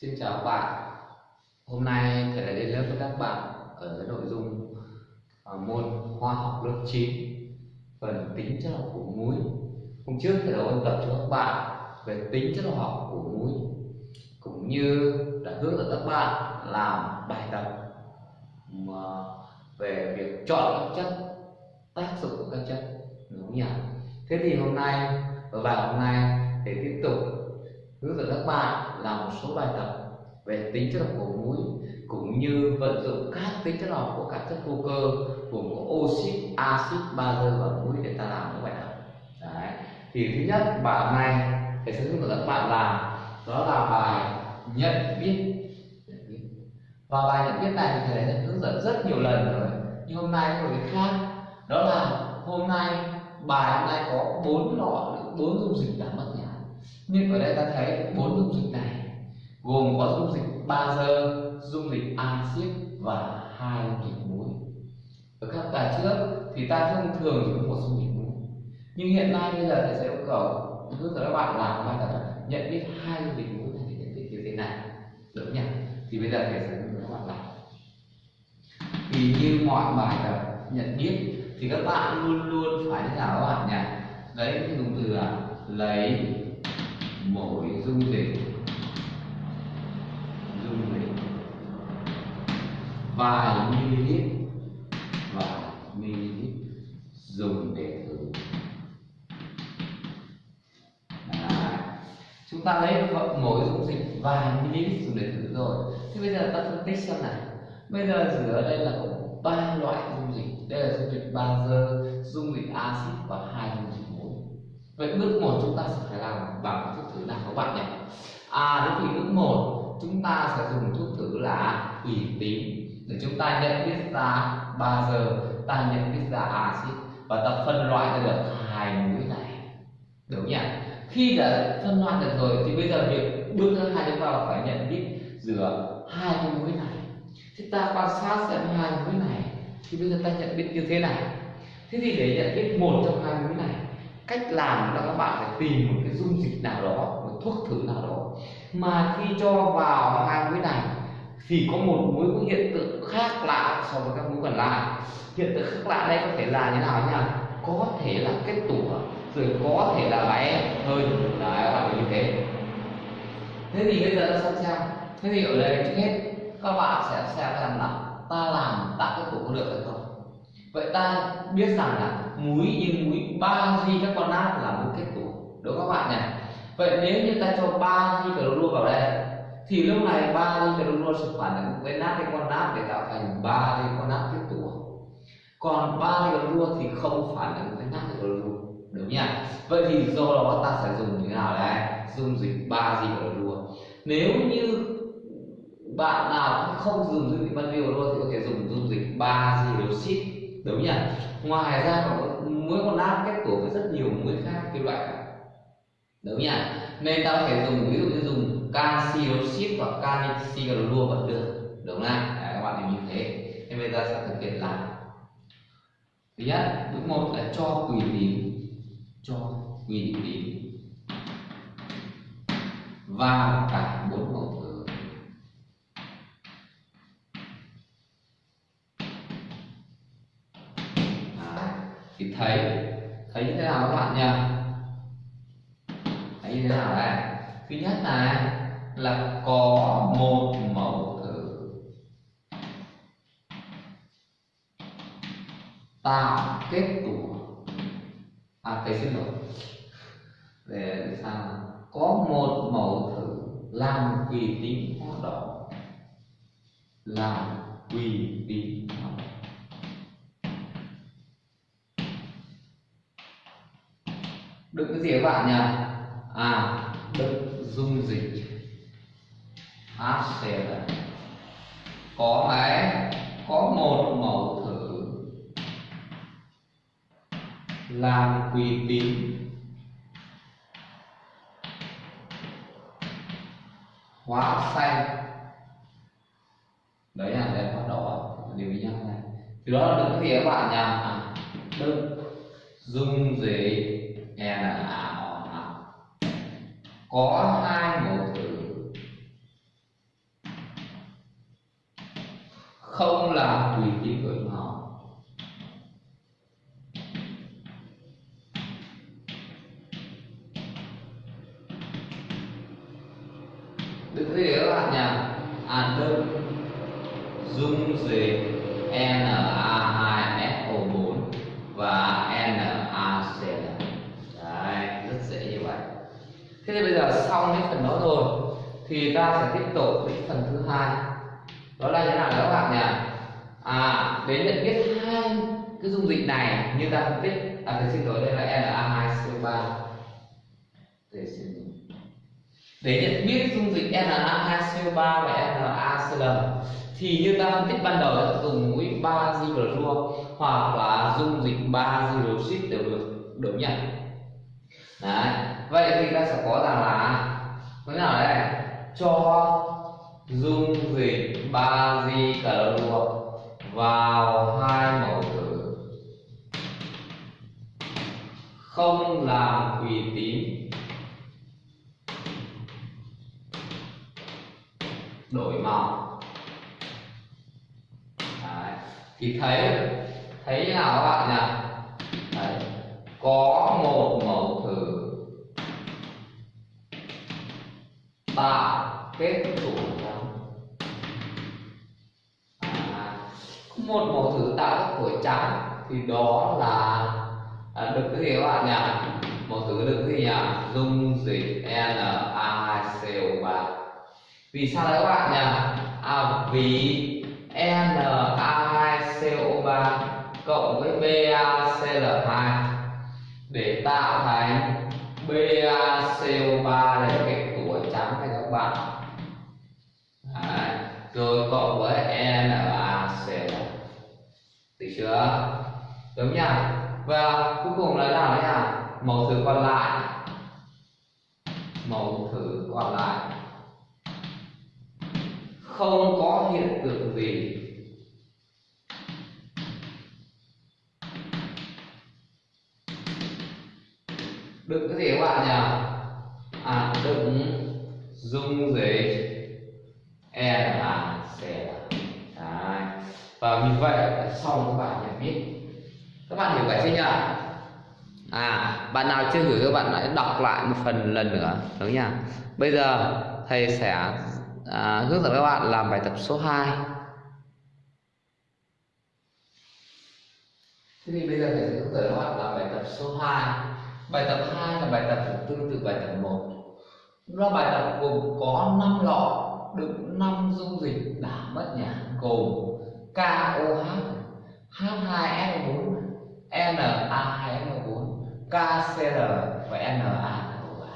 Xin chào các bạn Hôm nay thầy lại đến lớp với các bạn ở nội dung à, môn hóa học lớp 9 phần tính chất học của muối Hôm trước thầy đã ôn tập cho các bạn về tính chất học của muối cũng như đã hướng dẫn các bạn làm bài tập, mà về việc chọn các chất, tác dụng của các chất, đúng không nhỉ? Thế thì hôm nay ở bài hôm nay hướng là bạn làm một số bài tập về tính chất học của muối cũng như vận dụng các tính chất học của các chất vô cơ gồm có oxit, axit, bazơ và muối để ta làm những bài tập. Đấy. Thì thứ nhất bài này thầy sẽ hướng dẫn các bạn làm đó là bài nhận biết và bài nhận biết này thì thầy đã hướng dẫn rất nhiều lần rồi nhưng hôm nay có một cái khác đó là hôm nay bài hôm nay có bốn lọ bốn dung dịch đã mất nhưng ở đây ta thấy bốn dung dịch này, gồm có dung dịch bazơ dung dịch axit và hai dung dịch muối ở các bài trước thì ta thông thường chỉ có một dung dịch muối nhưng hiện nay bây giờ thầy sẽ yêu cầu hướng dẫn các bạn, làm bài tập nhận biết hai dung dịch muối này thì nhận biết như thế nào được nhỉ? Thì bây giờ thầy sẽ hướng dẫn các bạn làm thì như mọi bài tập nhận biết thì các bạn luôn luôn phải thế nào các bạn nhỉ? Lấy cái dùng từ là lấy mỗi dung dịch. Dung dịch. Vài ml vài ml dùng để thử. À, chúng ta lấy mỗi dung dịch vài ml dùng để thử rồi. Thế bây giờ ta phân tích xem này. Bây giờ giữa đây là có ba loại dung dịch. Đây là dung dịch bazơ dung dịch axit và hai dung vậy bước một chúng ta sẽ phải làm bằng thuốc thử nào các bạn nhỉ? À thế thì bước một, chúng ta sẽ dùng thuốc thử là ủy tím để chúng ta nhận biết ra ba giờ, ta nhận biết ra axit và ta phân loại ra được hai muối này. Đúng nhỉ? Khi đã phân loại được rồi thì bây giờ việc bước thứ hai chúng ta là phải nhận biết giữa hai cái muối này. Thì ta quan sát xem hai muối này, thì bây giờ ta nhận biết như thế này. Thế thì để nhận biết một trong hai muối này cách làm là các bạn phải tìm một cái dung dịch nào đó, một thuốc thử nào đó. Mà khi cho vào hai muối này, thì có một mối có hiện tượng khác lạ so với các mối còn lại. Hiện tượng khác lạ đây có thể là như nào nhỉ? Có thể là kết tủa, rồi có thể là bé hơi đấy, các bạn như thế. Thế thì bây giờ ta xem xem. Thế thì ở đây trước hết, các bạn sẽ xem rằng là ta làm tạo kết tủa có được hay không. Vậy ta biết rằng là muối như muối bazit carbonat là muối kết tủa đúng không các bạn nhỉ? Vậy nếu như ta cho 3 di carbonat vào đây, thì lúc này 3 di carbonat sẽ phản ứng với natri carbonat để tạo thành bazit carbonat kết tủa còn 3 di carbonat thì không phản ứng với natri carbonat đúng nhỉ? Vậy thì do đó ta sẽ dùng như thế nào đây? Dung dịch 3 di carbonat nếu như bạn nào không dùng dung dịch bazit clorua thì có thể dùng dung dịch baziloxit đúng nhỉ? Ngoài ra còn muối con nát kết tủa với rất nhiều muối khác kim loại khác. Đúng nhỉ? Nên ta có thể dùng ví dụ như dùng canxi oxit hoặc canxi clorua vẫn được. Đúng không? Đấy, các bạn hiểu như thế. Nên bây giờ sẽ thực hiện lại. Thứ nhất bước một là cho quỳ tím cho quỳ tím và cả bốn mẫu. Thì thấy thấy như thế nào các bạn nhỉ? Thấy như thế nào đây? Thứ nhất là là có một mẫu thử. Tạo kết tủa. À thấy xin lỗi. Để sao? Có một mẫu thử làm quỳ tính hoạt đỏ làm quỳ tính hoạt động đựng cái gì các bạn nhỉ à đựng dung dịch. HCl có mấy có một mẫu thử. Làm quỳ tín. Hóa xanh đấy là đèn hoa đỏ điều với nhau này. Thì đó là đựng cái gì các bạn nhỉ à, đựng dung dịch. NA O H có hai mẫu tử không là tùy tính với nhau được thế các bạn nhỉ à đơn dung dịch NA là xong cái phần đó rồi, thì ta sẽ tiếp tục đến phần thứ hai. Đó là như nào các bạn nhỉ? À đến nhận biết hai cái dung dịch này như ta phân tích à thầy xin lỗi đây là Na2CO3 để xin để nhận biết dung dịch Na2CO3 và NaCl thì như ta phân tích ban đầu dùng mũi 3 giclorua hoặc là dung dịch 3 hydroxit đều được đều nhận. đấy vậy thì ta sẽ có rằng là thế nào đây, cho dung dịch 3 giclorua vào hai mẫu thử không làm quỷ tín đổi màu. Đấy. thì thấy thấy nào các bạn nhỉ? Đấy. có một mẫu thử tạo kết tủa trắng à, một mẫu thử tạo các khối trắng thì đó là à, được cái gì các bạn nhỉ? Mẫu thử được cái gì nhỉ? Dung dịch Na2CO3 vì sao đấy các bạn nhỉ? À, vì Na2CO3 cộng với BaCl2 để tạo thành BaCO3 là cái các bạn đấy. rồi cộng với NaCl được chưa? Đúng nhỉ và cuối cùng là nào đấy à mẫu thử còn lại. Mẫu thử còn lại. Không có hiện tượng gì. Đựng cái gì các bạn nhỉ? Dung dịch e là Đấy. và vì vậy xong các bạn nhận biết. Các bạn hiểu vậy chưa? Nhỉ à bạn nào chưa hiểu các bạn hãy đọc lại một phần lần nữa đúng nhỉ bây giờ thầy sẽ à, hướng dẫn các bạn làm bài tập số 2 Thế thì bây giờ thầy sẽ hướng dẫn các bạn làm bài tập số 2 Bài tập 2 là bài tập tương tự bài tập 1 nó bài tập gồm có 5 lọ đựng 5 dung dịch đã mất nhả gồm KOH, H2SO4, Na2SO4, KCl và NaCl3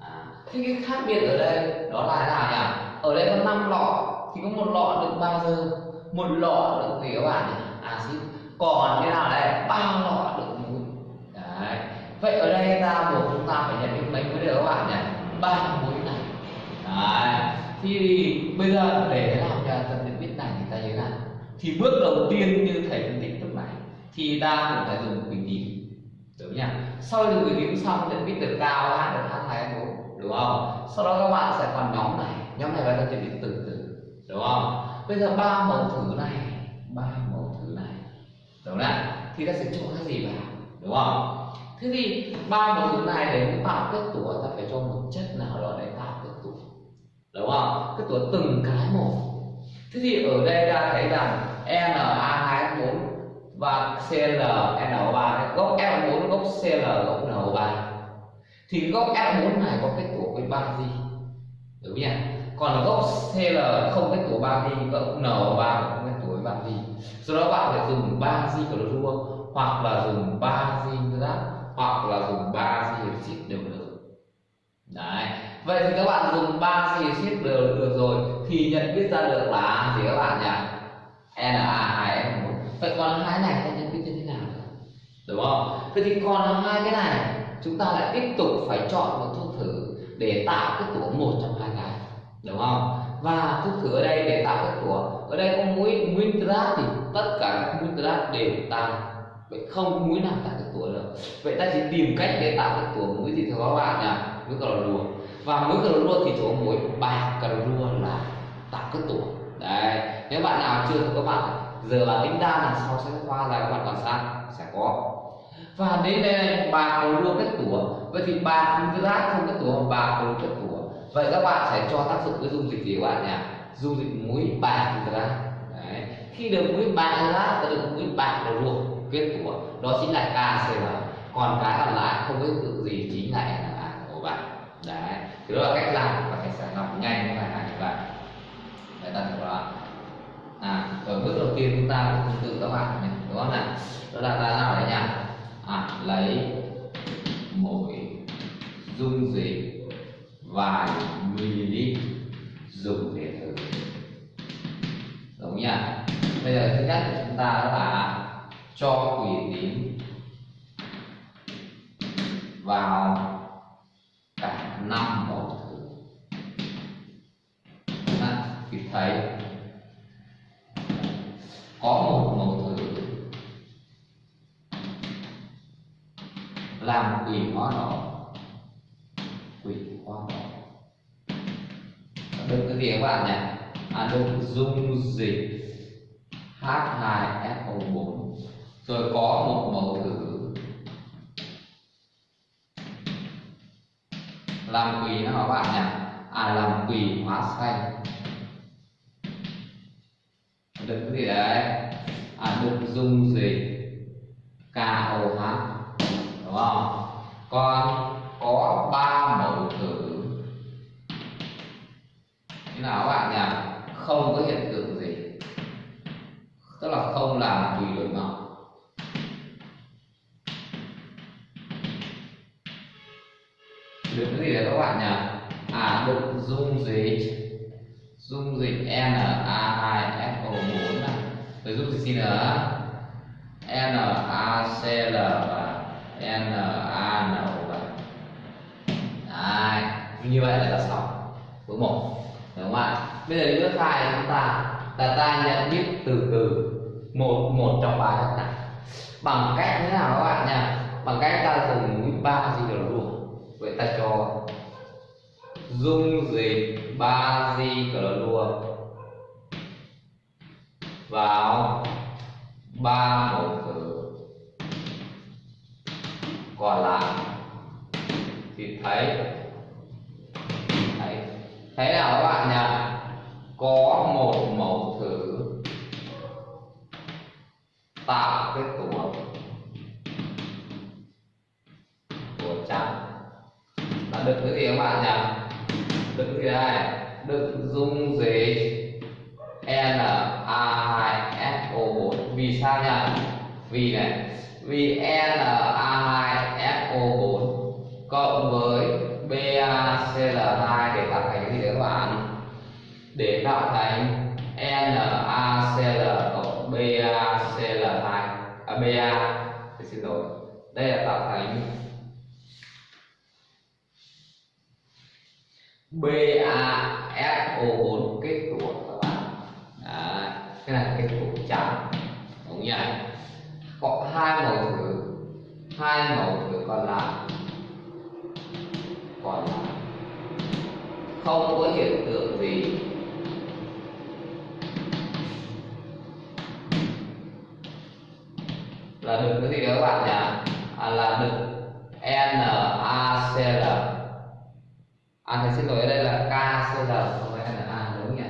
à, Thế cái khác biệt ở đây đó là thế nào nhỉ? Ở đây có 5 lọ thì có một lọ đựng bazơ, một lọ đựng gì các bạn nhỉ? Axit. Còn thế nào đây? ba lọ đựng muối. Đấy. Vậy ở đây ta buộc chúng ta phải nhận định mấy vấn đề các bạn nhỉ? Ba mối này. Đấy. Thì bây giờ để làm cho tập nhận biết này thì ta như thế nào? Thì bước đầu tiên như thầy phân tích lúc này, thì ta cũng phải dùng bình tím đúng nhỉ sau khi dùng bình tím xong nhận biết được cao h được h hai bốn, đúng không sau đó các bạn sẽ còn nhóm này nhóm này bài ta chuẩn từ từ đúng không bây giờ ba mẫu thử này, ba mẫu thử này, đúng không thì ta sẽ cho cái gì vào, đúng không thế thì ba mẫu thứ này để tạo kết tủa ta phải cho một chất nào đó để tạo kết tủa đúng không? Kết tủa từng cái một. Thế thì ở đây ta thấy rằng Na2 4 và Cl NO3 gốc L4 gốc Cl gốc NO3 thì gốc L4 này có kết tủa với ba gì? Đúng nhỉ? Còn gốc Cl không kết tủa ba gì, gốc NO3 không kết tủa với ba gì. Do đó bạn phải dùng ba gì của clorua hoặc là dùng ba gì nữa hoặc là dùng ba di oxit đều được. Đấy. Vậy thì các bạn dùng ba di oxit đều được rồi thì nhận biết ra được là gì các bạn nhỉ? Na2S1 vậy còn hai này ta nhận biết như thế nào? Đúng không? Vậy thì còn hai cái này, chúng ta lại tiếp tục phải chọn một thuốc thử để tạo cái tủa một trong hai cái. Đúng không? Và thuốc thử ở đây để tạo cái tủa ở đây có mũi nguyên nitrat thì tất cả các nguyên nitrat đều tăng vậy không mũi nào tạo được tuổi được. Vậy ta chỉ tìm cách để tạo được tuổi mũi gì thôi các bạn nhỉ? Mũi rùa. Và mũi rùa thì chỗ muối bạc cà rùa là tạo cái tuổi đấy. Nếu bạn nào chưa thì các bạn, giờ là tính ra là sau sách qua khoa là các bạn quan sát sẽ có. Và đến đây bạc cà rùa kết tuổi vậy thì bạc rác không kết tuổi bạc cà rùa kết tủa. Vậy các bạn sẽ cho tác dụng cái dung dịch gì các bạn nhỉ? Dung dịch muối bạc nitrat Đấy. khi được muối bạc nitrat ta được muối bạc cầu đua kết của đó chính là KCl còn cái còn lại không có tự gì chính là Na của bạn đấy, thì đó là cách làm và cách sản học nhanh như bài này các bạn để ta thử đó à ở bước đầu tiên chúng ta cũng tương tự các bạn này, đúng không nào đó là ta làm đấy nhỉ? À lấy mỗi dung dịch vài ml dùng để thử. Đúng nhỉ? Bây giờ thứ nhất chúng ta đó là cho quỷ tín vào cả năm mẫu thứ. Đó, thì thấy. Có một mẫu thứ làm quỷ hóa đỏ quỷ hóa đỏ được cái gì các bạn nhỉ à, được dung dịch H2SO4 rồi có một mẫu thử. Làm quỳ nó các bạn nhỉ à làm quỳ hóa xanh đứng gì đấy? À được dung dịch KOH đúng không? Con có ba mẫu thử. Thế nào các bạn nhỉ? Không có hiện tượng gì. Tức là không làm quỳ đổi ngột được cái gì đấy các bạn nhỉ? À được dung dịch. Dung dịch Na2SO4 này. Rồi dung dịch gì nữa NaCl và NaNO Đấy, như vậy là đã xong bước một đúng không ạ? Bây giờ đến bước hai chúng ta. Là ta nhận biết từ từ. Một một trong ba chất này. Bằng cách thế nào các bạn nhỉ? Bằng cách ta dùng mũi ba gì đó luôn vậy ta cho dung dịch ba di clorua vào ba mẫu thử còn lại thì thấy thấy thấy nào các bạn nhỉ? Có một mẫu thử tạo cái tổ hợp được cái gì các bạn nhỉ được cái gì đây được dung dịch Na2SO4 vì sao nhỉ vì này, vì Na2SO4 cộng với BaCl2 để tạo thành cái gì đấy các bạn? Để tạo thành NaCl cộng BaCl2 à Ba xin lỗi đây là tạo thành BaSO4 kết tủa các bạn. Đấy, cái này kết tủa trắng đúng nhỉ có hai màu thử hai màu thử còn lại. Còn lại. Không có hiện tượng gì. Là được cái gì đó các bạn nhỉ? À, là được NaCl à thầy xin lỗi, ở đây là KCl không phải Na đúng nhỉ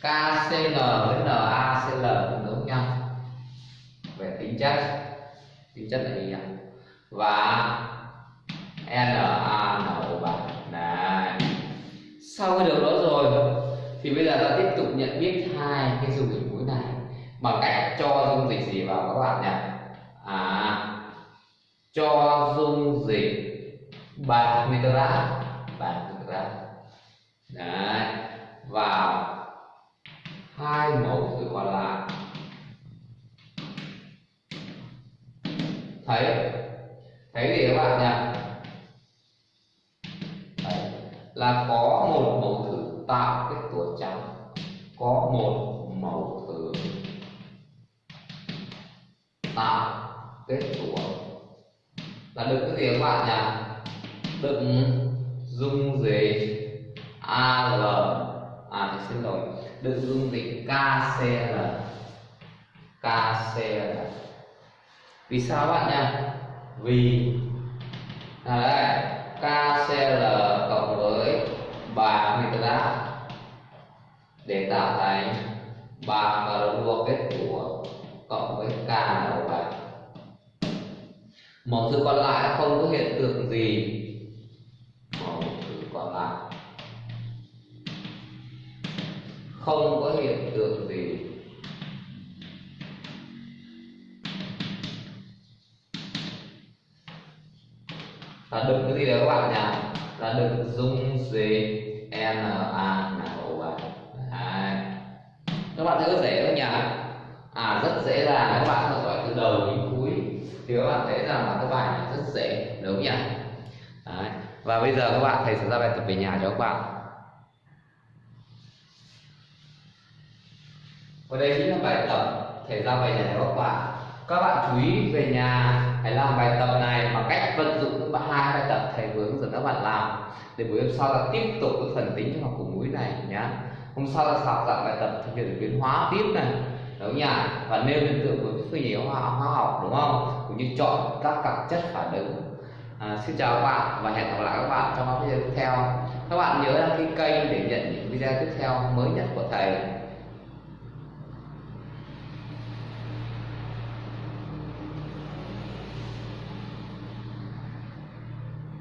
KCl với NaCl đúng nhau về tính chất tính chất là gì nhỉ? Và NaNO3 này. Sau cái điều đó rồi, thì bây giờ ta tiếp tục nhận biết hai cái dung dịch muối này. Bằng cách cho dung dịch gì vào các bạn nhỉ? À cho dung dịch bạc nitrat đấy. Vào hai mẫu thử còn lại thấy thấy gì các bạn nhỉ? Đấy. là có một mẫu thử tạo kết tủa trắng. Có một mẫu thử tạo kết tủa là được cái gì các bạn nhỉ? Đựng dung dịch. Al à thì xin lỗi. Đựng dung dịch KCl KCL vì sao bạn nha vì. À đây KCl cộng với bạc nitrat để tạo thành bạc và đua kết của cộng với K đầu bạc mẫu thứ còn lại không có hiện tượng gì? Mẫu thứ còn lại. Không có hiện tượng gì. Là đừng cái gì đấy các bạn nhỉ? Là đừng dung gì na nào bạn các bạn thấy có dễ không nhỉ? À rất dễ dàng các bạn theo dõi từ đầu đến cuối. Thì các bạn thấy rằng là các bài này rất dễ, đúng không nhỉ? Đấy. và bây giờ các bạn thầy sẽ ra bài tập về nhà cho các bạn. Và đây chính là bài tập thầy ra bài giải cho các bạn. Các bạn chú ý về nhà hãy làm bài tập này bằng cách vận dụng các bạn hai bài tập thầy vừa hướng dẫn các bạn làm để buổi hôm sau là tiếp tục cái phần tính học của mũi này nhá. Hôm sau là học dạng bài tập thực hiện biến hóa tiếp này. Đúng nhỉ? Và nêu hiện tượng với phương nhĩ hóa, hóa học đúng không? Cũng như chọn các cặp chất phản ứng. À, xin chào các bạn và hẹn gặp lại các bạn trong các video tiếp theo. Các bạn nhớ đăng ký kênh để nhận những video tiếp theo mới nhất của thầy.